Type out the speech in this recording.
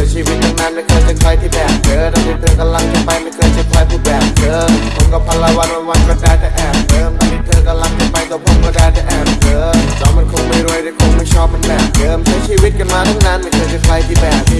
ครั้งก็แบบเดิมเธอเคยพูดว่าเธอจะไปแต่ชีวิตตั้งนั้นไม่เคยจะใครที่แบบเธอตอนที่เธอกำลังจะไปไม่เคยจะใครพูดแบบเธอผมก็พันละวันวันวันก็ได้แต่แอบเดิมตอนที่เธอกำลังจะไปตัวผมก็ได้แต่แอบเธอจอมันคงไม่รวยแต่คงไม่ชอบมันแบบเดิมใช้ชีวิตกันมาตั้งนานไม่เคยจะใครที่แบบเธอ